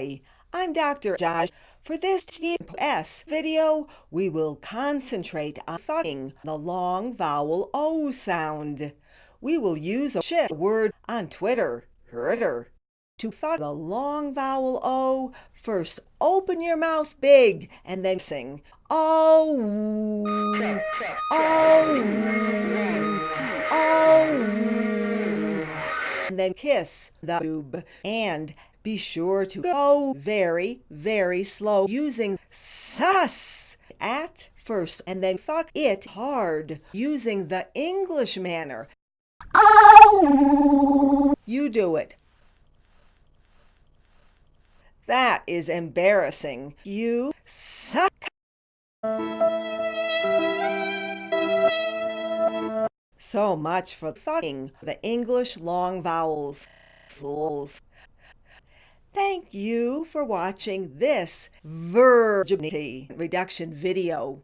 Hi, I'm Dr. Josh. For this TS video, we will concentrate on fucking the long vowel O sound. We will use a shit word on Twitter, Twitter. To fuck the long vowel O, first open your mouth big and then sing Oh, oh, oh, and then kiss the boob and be sure to go very, very slow using sus at first and then fuck it hard using the English manner. Oh! You do it. That is embarrassing. You suck. So much for fucking the English long vowels. Souls. You for watching this virginity reduction video.